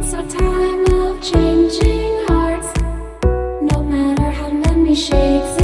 It's a time of changing hearts. No matter how many shades